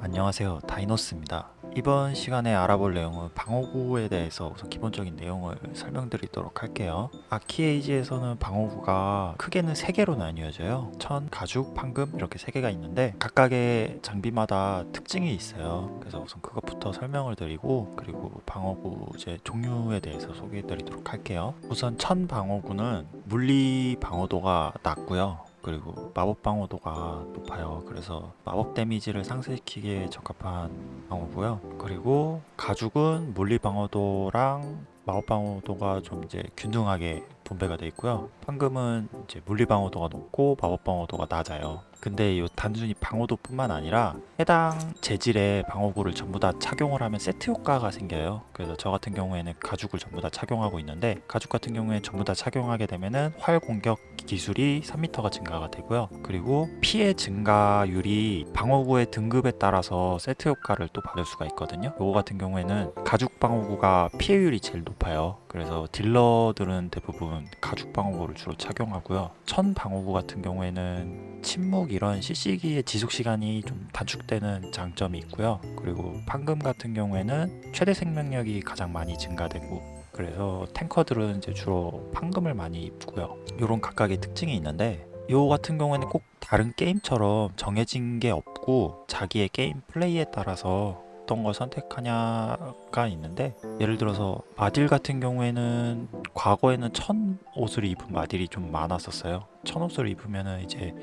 안녕하세요. 다이노스입니다. 이번 시간에 알아볼 내용은 방어구에 대해서 우선 기본적인 내용을 설명드리도록 할게요. 아키에이지에서는 방어구가 크게는 3개로 나뉘어져요. 천, 가죽, 판금 이렇게 3개가 있는데 각각의 장비마다 특징이 있어요. 그래서 우선 그것부터 설명을 드리고 그리고 방어구 이제 종류에 대해서 소개해 드리도록 할게요. 우선 천 방어구는 물리 방어도가 낮고요 그리고 마법 방어도가 높아요. 그래서 마법 데미지를 상쇄시키기에 적합한 방어고요. 그리고 가죽은 물리 방어도랑 마법 방어도가 좀 이제 균등하게 분배가 되어 있고요. 황금은 이제 물리 방어도가 높고 마법 방어도가 낮아요 근데 이 단순히 방어도 뿐만 아니라 해당 재질의 방어구를 전부 다 착용을 하면 세트 효과가 생겨요. 그래서 저 같은 경우에는 가죽을 전부 다 착용하고 있는데 가죽 같은 경우에 전부 다 착용하게 되면은 활 공격 기술이 3m가 증가가 되고요. 그리고 피해 증가율이 방어구의 등급에 따라서 세트 효과를 또 받을 수가 있거든요. 요거 같은 경우에는 가죽 방어구가 피해율이 제일 높아요. 그래서 딜러들은 대부분 가죽 방어구를 주로 착용하고요. 천 방어구 같은 경우에는 침묵 이런 CC기의 지속시간이 좀 단축되는 장점이 있고요. 그리고 판금 같은 경우에는 최대 생명력이 가장 많이 증가되고 그래서 탱커들은 이제 주로 판금을 많이 입고요. 이런 각각의 특징이 있는데 요 같은 경우에는 꼭 다른 게임처럼 정해진 게 없고 자기의 게임 플레이에 따라서 어떤 걸 선택하냐가 있는데 예를 들어서 마딜 같은 경우에는 과거에는 천 옷을 입은 마딜이 좀 많았었어요. 천 옷을 입으면은 이제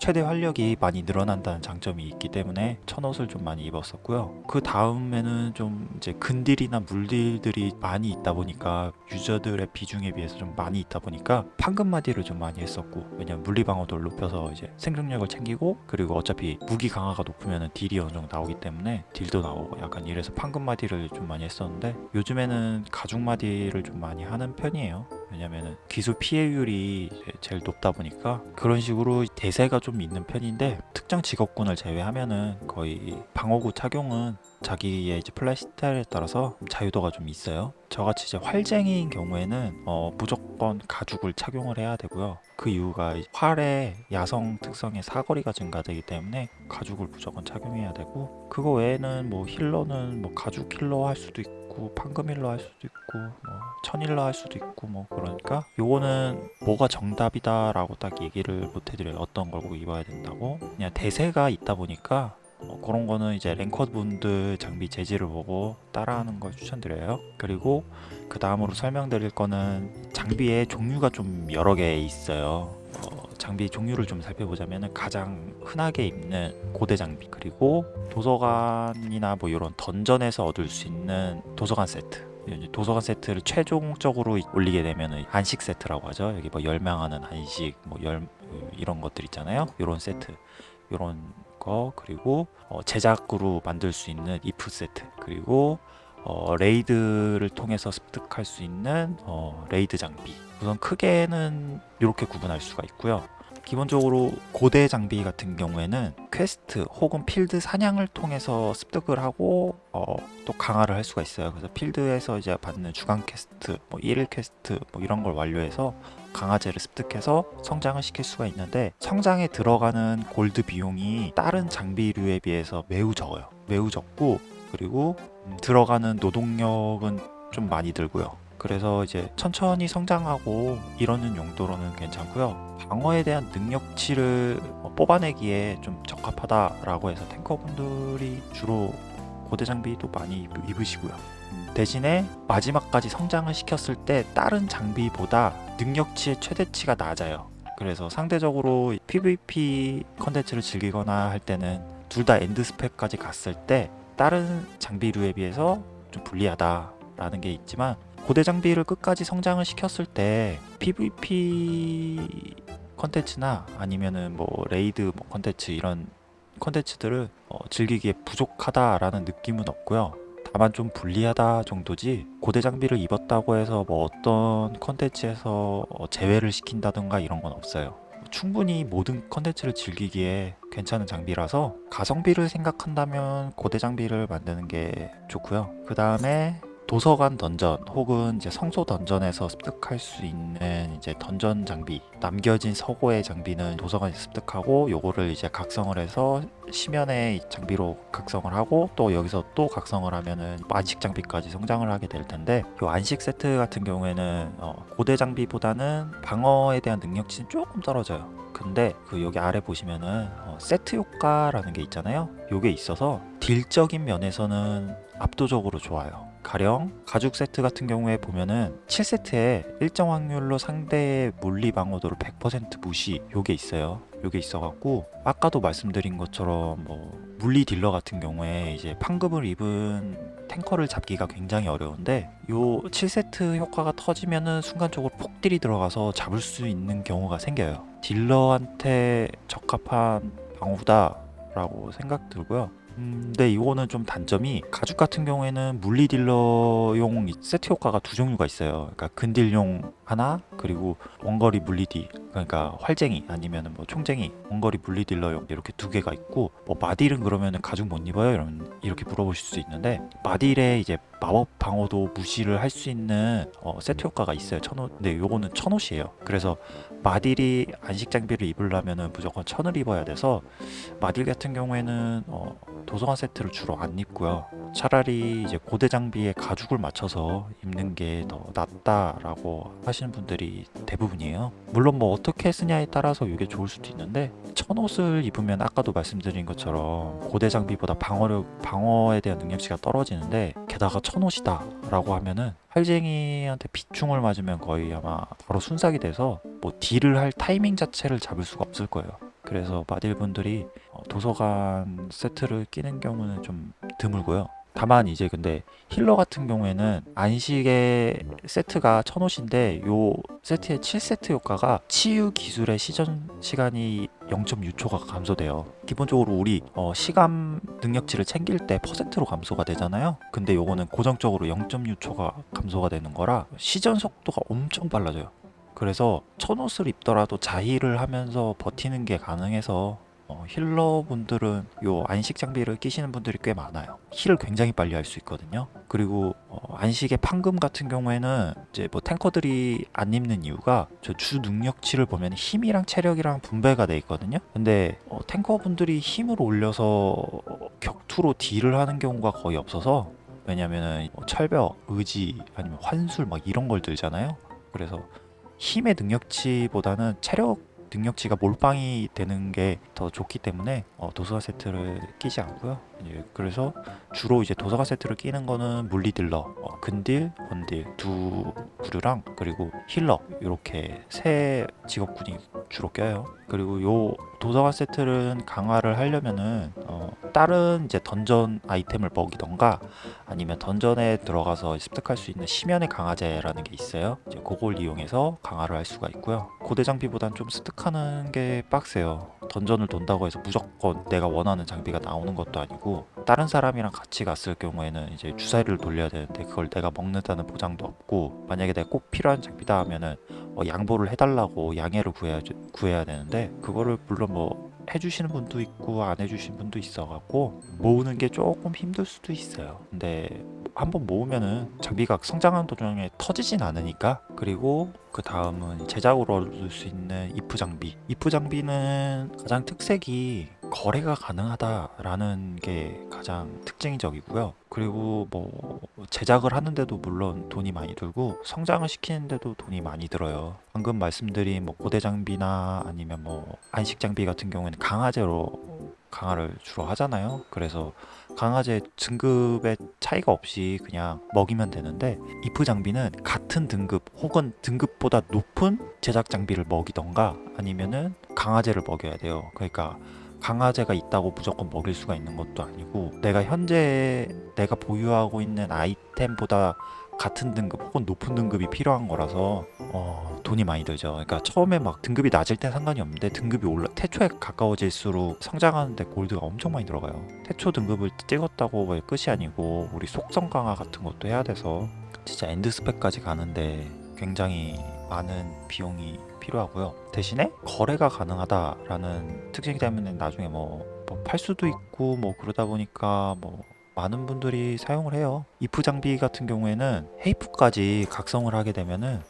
최대 활력이 많이 늘어난다는 장점이 있기 때문에 천옷을 좀 많이 입었었고요. 그 다음에는 좀 이제 근딜이나 물딜들이 많이 있다 보니까 유저들의 비중에 비해서 좀 많이 있다 보니까 판금마디를 좀 많이 했었고 왜냐면 물리방어도를 높여서 이제 생존력을 챙기고 그리고 어차피 무기 강화가 높으면 딜이 어느 정도 나오기 때문에 딜도 나오고 약간 이래서 판금마디를 좀 많이 했었는데 요즘에는 가죽마디를 좀 많이 하는 편이에요 왜냐면은 기술 피해율이 제일 높다 보니까 그런 식으로 대세가 좀 있는 편인데 특정 직업군을 제외하면은 거의 방어구 착용은 자기의 이제 플레이 스타일에 따라서 자유도가 좀 있어요. 저같이 이제 활쟁이인 경우에는 어, 무조건 가죽을 착용을 해야 되고요. 그 이유가 활의 야성 특성의 사거리가 증가되기 때문에 가죽을 무조건 착용해야 되고 그거 외에는 뭐 힐러는 뭐 가죽 힐러 할 수도 있고 있고 판금일로 할 수도 있고 뭐 천일로 할 수도 있고 뭐 그러니까 요거는 뭐가 정답이다 라고 딱 얘기를 못 해드려요. 어떤 걸 꼭 입어야 된다고. 그냥 대세가 있다 보니까 어, 그런 거는 이제 랭커 분들 장비 재질을 보고 따라하는 걸 추천드려요. 그리고 그 다음으로 설명드릴 거는 장비의 종류가 좀 여러 개 있어요. 어, 장비 종류를 좀 살펴보자면 가장 흔하게 입는 고대 장비 그리고 도서관이나 뭐 이런 던전에서 얻을 수 있는 도서관 세트. 도서관 세트를 최종적으로 올리게 되면 안식 세트라고 하죠. 여기 뭐 열망하는 안식 뭐 열 이런 것들 있잖아요. 이런 세트 이런 거 그리고 어 제작으로 만들 수 있는 이프 세트 그리고 어 raid를 통해서 습득할 수 있는 어 raid 장비. 우선 크게는 이렇게 구분할 수가 있고요 기본적으로 고대 장비 같은 경우에는 퀘스트 혹은 필드 사냥을 통해서 습득을 하고 어, 또 강화를 할 수가 있어요. 그래서 필드에서 이제 받는 주간 퀘스트 뭐 1일 퀘스트 뭐 이런 걸 완료해서 강화재를 습득해서 성장을 시킬 수가 있는데 성장에 들어가는 골드 비용이 다른 장비류에 비해서 매우 적어요. 매우 적고 그리고 음, 들어가는 노동력은 좀 많이 들고요 그래서 이제 천천히 성장하고 이러는 용도로는 괜찮고요. 방어에 대한 능력치를 뭐 뽑아내기에 좀 적합하다라고 해서 탱커분들이 주로 고대 장비도 많이 입으시고요. 대신에 마지막까지 성장을 시켰을 때 다른 장비보다 능력치의 최대치가 낮아요. 그래서 상대적으로 PVP 컨텐츠를 즐기거나 할 때는 둘 다 end 스펙까지 갔을 때 다른 장비류에 비해서 좀 불리하다 라는 게 있지만 고대 장비를 끝까지 성장을 시켰을 때 PVP 컨텐츠나 아니면은 뭐 raid 뭐 컨텐츠 이런 컨텐츠들을 어, 즐기기에 부족하다라는 느낌은 없고요. 다만 좀 불리하다 정도지 고대 장비를 입었다고 해서 뭐 어떤 컨텐츠에서 어, 제외를 시킨다던가 이런 건 없어요. 충분히 모든 컨텐츠를 즐기기에 괜찮은 장비라서 가성비를 생각한다면 고대 장비를 만드는 게 좋고요. 그 다음에 도서관 던전 혹은 이제 성소 던전에서 습득할 수 있는 이제 던전 장비 남겨진 서고의 장비는 도서관에서 습득하고 요거를 이제 각성을 해서 시면의 장비로 각성을 하고 또 여기서 또 각성을 하면은 안식 장비까지 성장을 하게 될 텐데 요 안식 세트 같은 경우에는 어, 고대 장비보다는 방어에 대한 능력치는 조금 떨어져요. 근데 그 여기 아래 보시면은 어, 세트 효과라는 게 있잖아요. 요게 있어서 딜적인 면에서는 압도적으로 좋아요. 가령 가죽 세트 같은 경우에 보면은 7세트에 일정 확률로 상대의 물리 방어도를 100% 무시 요게 있어요. 요게 있어갖고 아까도 말씀드린 것처럼 뭐 물리 딜러 같은 경우에 이제 판급을 입은 탱커를 잡기가 굉장히 어려운데 요 7세트 효과가 터지면은 순간적으로 폭딜이 들어가서 잡을 수 있는 경우가 생겨요. 딜러한테 적합한 방어구다라고 생각 들고요. 음, 근데 이거는 좀 단점이 가죽 같은 경우에는 물리 딜러용 이 세트 효과가 두 종류가 있어요. 그러니까 근딜용 하나 그리고 원거리 물리디 그러니까 활쟁이 아니면은 뭐 총쟁이 원거리 물리 딜러용 이렇게 두 개가 있고 뭐 마딜은 그러면은 가죽 못 입어요 이런 이렇게 물어보실 수 있는데 마딜에 이제 마법 방어도 무시를 할 수 있는 어, 세트 효과가 있어요 천옷 근데 요거는 천옷이에요 그래서 마딜이 안식 장비를 입으려면은 무조건 천을 입어야 돼서 마딜 같은 경우에는 어, 도서관 세트를 주로 안 입고요. 차라리 이제 고대 장비에 가죽을 맞춰서 입는 게 더 낫다라고 하시는 분들이 대부분이에요. 물론 뭐 어떻게 쓰냐에 따라서 이게 좋을 수도 있는데 천옷을 입으면 아까도 말씀드린 것처럼 고대 장비보다 방어력 방어에 대한 능력치가 떨어지는데 게다가 천옷이다 라고 하면은 활쟁이한테 비충을 맞으면 거의 아마 바로 순삭이 돼서 뭐 딜을 할 타이밍 자체를 잡을 수가 없을 거예요. 그래서 마딜 분들이 어, 도서관 세트를 끼는 경우는 좀 드물고요. 다만 이제 근데 힐러 같은 경우에는 안식의 세트가 천옷인데 요 세트의 7세트 효과가 치유 기술의 시전 시간이 0.6초가 감소돼요. 기본적으로 우리 어, 시간 능력치를 챙길 때 퍼센트로 감소가 되잖아요. 근데 요거는 고정적으로 0.6초가 감소가 되는 거라 시전 속도가 엄청 빨라져요. 그래서 천옷을 입더라도 자힐을 하면서 버티는 게 가능해서 어, 힐러분들은 요 안식 장비를 끼시는 분들이 꽤 많아요. 힐을 굉장히 빨리 할 수 있거든요. 그리고 어, 안식의 판금 같은 경우에는 이제 뭐 탱커들이 안 입는 이유가 저 주 능력치를 보면 힘이랑 체력이랑 분배가 돼 있거든요. 근데 어, 탱커분들이 힘을 올려서 격투로 딜을 하는 경우가 거의 없어서 왜냐면은 뭐 철벽, 의지 아니면 환술 막 이런 걸 들잖아요. 그래서 힘의 능력치보다는 체력 능력치가 몰빵이 되는 게 더 좋기 때문에 어, 도서관 세트를 끼지 않고요. 이제 그래서 주로 이제 도서관 세트를 끼는 거는 물리 딜러, 어, 근딜, 원딜 두 부류랑 그리고 힐러 이렇게 세 직업군이 주로 껴요. 그리고 요 도서관 세트는 강화를 하려면은 어, 다른 이제 던전 아이템을 먹이던가 아니면 던전에 들어가서 습득할 수 있는 심연의 강화제라는 게 있어요. 이제 그걸 이용해서 강화를 할 수가 있고요. 고대 장비보단 좀 습득하는 게 빡세요. 던전을 돈다고 해서 무조건 내가 원하는 장비가 나오는 것도 아니고 다른 사람이랑 같이 갔을 경우에는 이제 주사위를 돌려야 되는데 그걸 내가 먹는다는 보장도 없고 만약에 내가 꼭 필요한 장비다 하면은 어, 양보를 해달라고 양해를 구해야 구해야 되는데 그거를 물론 뭐 해주시는 분도 있고 안 해주시는 분도 있어갖고 모으는 게 조금 힘들 수도 있어요. 근데 한번 모으면은 장비가 성장하는 도중에 터지진 않으니까. 그리고 그 다음은 제작으로 얻을 수 있는 이프 장비. 이프 장비는 가장 특색이 거래가 가능하다라는 게 가장 특징적이고요. 그리고 뭐 제작을 하는데도 물론 돈이 많이 들고 성장을 시키는데도 돈이 많이 들어요. 방금 말씀드린 뭐 고대 장비나 아니면 뭐 안식 장비 같은 경우에는 강화제로 강화를 주로 하잖아요. 그래서 강화제 등급의 차이가 없이 그냥 먹이면 되는데 이프 장비는 같은 등급 혹은 등급보다 높은 제작 장비를 먹이던가 아니면은 강화제를 먹여야 돼요. 그러니까 강화제가 있다고 무조건 먹일 수가 있는 것도 아니고 내가 현재 내가 보유하고 있는 아이템보다 같은 등급 혹은 높은 등급이 필요한 거라서 어, 돈이 많이 들죠. 그러니까 처음에 막 등급이 낮을 땐 상관이 없는데 등급이 올라 태초에 가까워질수록 성장하는데 골드가 엄청 많이 들어가요. 태초 등급을 찍었다고 왜 끝이 아니고 우리 속성 강화 같은 것도 해야 돼서 진짜 end 스펙까지 가는데 굉장히 많은 비용이 필요하고요. 대신에 거래가 가능하다라는 특징 때문에 나중에 뭐, 뭐팔 수도 있고 뭐 그러다 보니까 뭐 많은 분들이 사용을 해요. 이프 장비 같은 경우에는 헤이프까지 각성을 하게 되면은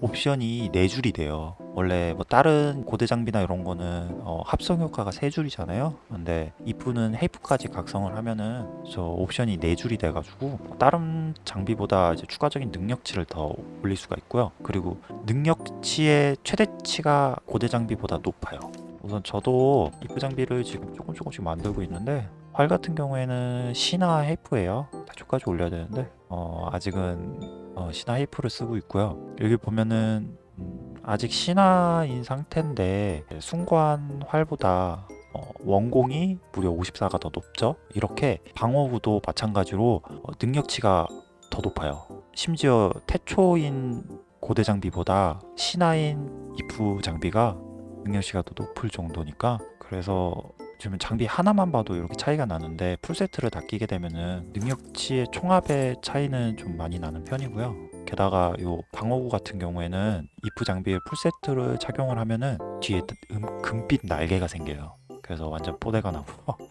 옵션이 4줄이 돼요. 원래 뭐 다른 고대 장비나 이런 거는 어, 합성 효과가 3줄이잖아요. 근데 이프는 헤이프까지 각성을 하면은 저 옵션이 4줄이 돼 가지고 다른 장비보다 이제 추가적인 능력치를 더 올릴 수가 있고요. 그리고 능력치의 최대치가 고대 장비보다 높아요. 우선 저도 이프 장비를 지금 조금 조금씩 만들고 있는데 활 같은 경우에는 시나 헤이프예요. 다 초까지 올려야 되는데 어, 아직은 어, 시나 헤이프를 쓰고 있고요. 여기 보면은 음, 아직 신화인 상태인데 순관 활보다 어, 원공이 무려 54가 더 높죠. 이렇게 방어구도 마찬가지로 어, 능력치가 더 높아요. 심지어 태초인 고대 장비보다 신화인 이프 장비가 능력치가 더 높을 정도니까 그래서 지금 장비 하나만 봐도 이렇게 차이가 나는데 풀세트를 다 끼게 되면은 능력치의 총합의 차이는 좀 많이 나는 편이고요. 게다가 요 방어구 같은 경우에는 이프 장비의 풀세트를 착용을 하면은 뒤에 음, 금빛 날개가 생겨요. 그래서 완전 뽀대가 나고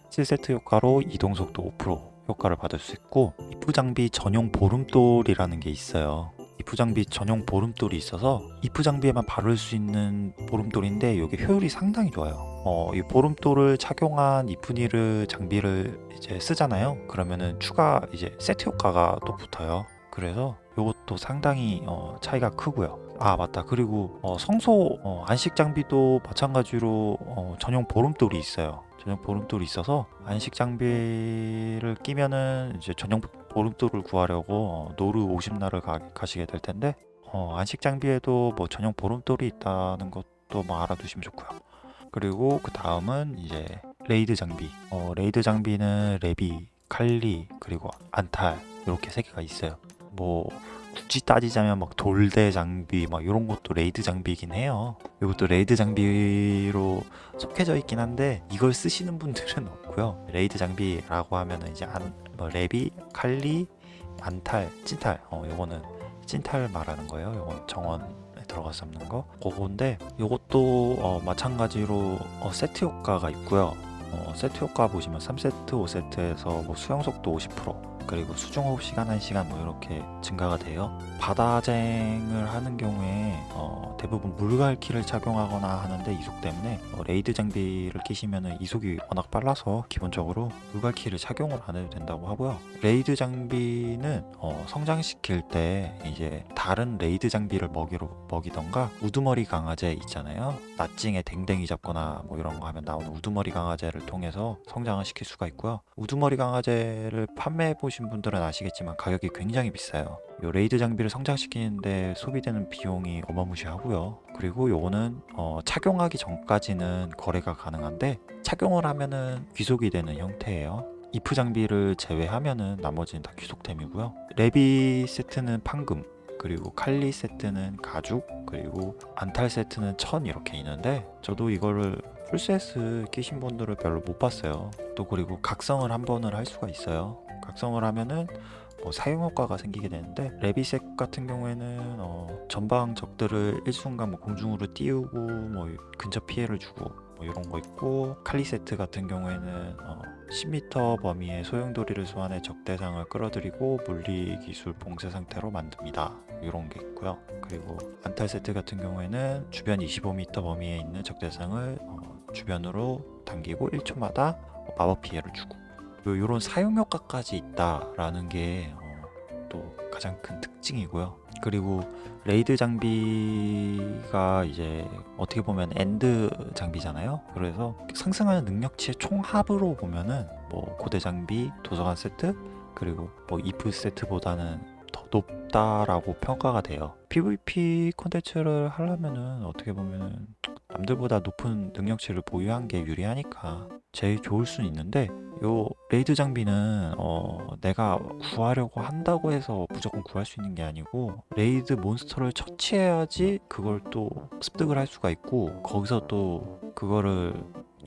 7세트 효과로 이동 속도 5% 효과를 받을 수 있고 이프 장비 전용 보름돌이라는 게 있어요. 이프 장비 전용 보름돌이 있어서 이프 장비에만 바를 수 있는 보름돌인데 이게 효율이 상당히 좋아요. 어, 이 보름돌을 착용한 이프니르 장비를 이제 쓰잖아요. 그러면은 추가 이제 세트 효과가 또 붙어요. 그래서 이것도 상당히 어, 차이가 크고요. 아 맞다. 그리고 어, 성소 어, 안식 장비도 마찬가지로 어, 전용 보름돌이 있어요. 전용 보름돌이 있어서 안식 장비를 끼면은 이제 전용 보름돌을 구하려고 어, 노르 50날을 가, 가시게 될 텐데 어, 안식 장비에도 뭐 전용 보름돌이 있다는 것도 뭐 알아두시면 좋고요. 그리고 그 다음은 이제 raid 장비. 어, raid 장비는 레비, 칼리 그리고 안탈 이렇게 세 개가 있어요. 뭐 굳이 따지자면 막 돌대 장비 막 이런 것도 raid 장비이긴 해요. 이것도 raid 장비로 속해져 있긴 한데 이걸 쓰시는 분들은 없고요. raid 장비라고 하면은 이제 안, 뭐 레비, 칼리, 안탈, 찐탈. 어, 요거는 찐탈 말하는 거예요. 요건 정원에 들어가서 잡는 거. 그건데 요것도 어, 마찬가지로 어, 세트 효과가 있고요. 어, 세트 효과 보시면 3세트, 5세트에서 뭐 수영 속도 50%, 그리고 수중호흡 시간 1시간 뭐 이렇게 증가가 돼요. 바다쟁을 하는 경우에 어, 대부분 물갈퀴를 착용하거나 하는데 이속 때문에 어, raid 장비를 끼시면 이속이 워낙 빨라서 기본적으로 물갈퀴를 착용을 안 해도 된다고 하고요. raid 장비는 어, 성장시킬 때 이제 다른 raid 장비를 먹이로 먹이던가 우두머리 강아지 있잖아요. 나찡에 댕댕이 잡거나 뭐 이런 거 하면 나오는 우두머리 강아지를 통해서 성장을 시킬 수가 있고요. 우두머리 강아지를 판매해 보신 분들은 아시겠지만 가격이 굉장히 비싸요. 요 raid 장비를 성장시키는데 소비되는 비용이 어마무시하고요. 그리고 요거는 어, 착용하기 전까지는 거래가 가능한데 착용을 하면은 귀속이 되는 형태예요. 이프 장비를 제외하면은 나머지는 다 귀속템이고요. 레비 세트는 판금, 그리고 칼리 세트는 가죽, 그리고 안탈 세트는 천 이렇게 있는데 저도 이거를 풀세스 끼신 분들을 별로 못 봤어요. 또 그리고 각성을 한 번을 할 수가 있어요. 각성을 하면은 뭐 사용 효과가 생기게 되는데 레비색 같은 경우에는 어, 전방 적들을 일순간 뭐 공중으로 띄우고 뭐 근처 피해를 주고 뭐 이런 거 있고 칼리 세트 같은 경우에는 어, 10m 범위의 소용돌이를 소환해 적 대상을 끌어들이고 물리 기술 봉쇄 상태로 만듭니다. 이런 게 있고요. 그리고 안탈 세트 같은 경우에는 주변 25m 범위에 있는 적 대상을 어, 주변으로 당기고 1초마다 마법 피해를 주고 이런 사용 효과까지 있다라는 게 또 가장 큰 특징이고요. 그리고 raid 장비가 이제 어떻게 보면 end 장비잖아요. 그래서 상승하는 능력치의 총합으로 보면은 뭐 고대 장비, 도서관 세트, 그리고 뭐 이프 세트보다는 더 높다라고 평가가 돼요. PVP 콘텐츠를 하려면은 어떻게 보면은 남들보다 높은 능력치를 보유한 게 유리하니까 제일 좋을 수는 있는데 요 raid 장비는 어 내가 구하려고 한다고 해서 무조건 구할 수 있는 게 아니고 raid 몬스터를 처치해야지 그걸 또 습득을 할 수가 있고 거기서 또 그거를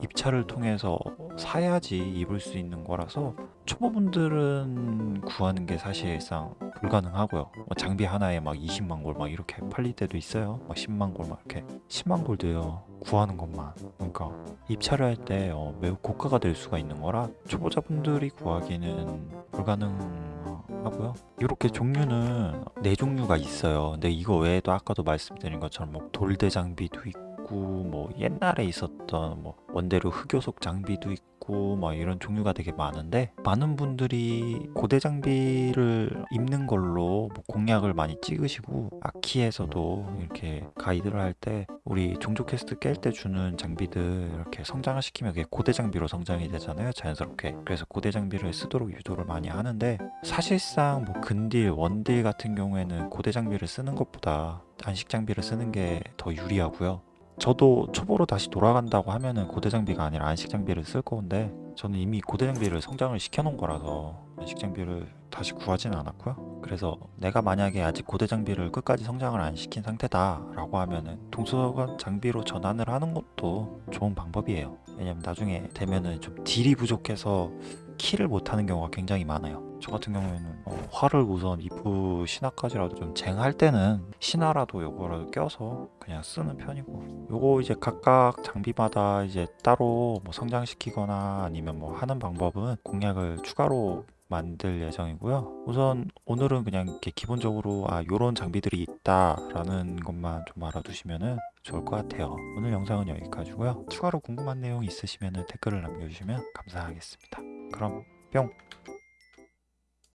입찰을 통해서 사야지 입을 수 있는 거라서 초보분들은 구하는 게 사실상 불가능하고요. 뭐 장비 하나에 막 20만 골 막 이렇게 팔릴 때도 있어요. 막 10만 골 막 이렇게 10만 골도요. 구하는 것만. 그러니까 입찰을 할 때 어, 매우 고가가 될 수가 있는 거라 초보자분들이 구하기는 불가능하고요. 이렇게 종류는 네 종류가 있어요. 근데 이거 외에도 아까도 말씀드린 것처럼 뭐 돌대 장비도 있고 뭐 옛날에 있었던 뭐 원대륙 흑요석 장비도 있고 뭐 이런 종류가 되게 많은데 많은 분들이 고대 장비를 입는 걸로 뭐 공략을 많이 찍으시고 아키에서도 이렇게 가이드를 할 때 우리 종족 퀘스트 깰 때 주는 장비들 이렇게 성장을 시키면 그게 고대 장비로 성장이 되잖아요 자연스럽게. 그래서 고대 장비를 쓰도록 유도를 많이 하는데 사실상 뭐 근딜 원딜 같은 경우에는 고대 장비를 쓰는 것보다 안식 장비를 쓰는 게 더 유리하고요 저도 초보로 다시 돌아간다고 하면은 고대 장비가 아니라 안식 장비를 쓸 건데 저는 이미 고대 장비를 성장을 시켜놓은 거라서 안식 장비를 다시 구하지는 않았고요. 그래서 내가 만약에 아직 고대 장비를 끝까지 성장을 안 시킨 상태다 라고 하면은 동서관 장비로 전환을 하는 것도 좋은 방법이에요. 왜냐면 나중에 되면은 좀 딜이 부족해서 킬을 못하는 경우가 굉장히 많아요. 저 같은 경우에는 어, 활을 우선 이프 신화까지라도 좀 쟁할 때는 신화라도 요거를 껴서 그냥 쓰는 편이고 요거 이제 각각 장비마다 이제 따로 뭐 성장시키거나 아니면 뭐 하는 방법은 공략을 추가로 만들 예정이고요. 우선 오늘은 그냥 이렇게 기본적으로 아 요런 장비들이 있다 라는 것만 좀 알아두시면은 좋을 것 같아요. 오늘 영상은 여기까지고요. 추가로 궁금한 내용 있으시면은 댓글을 남겨주시면 감사하겠습니다. 그럼 뿅!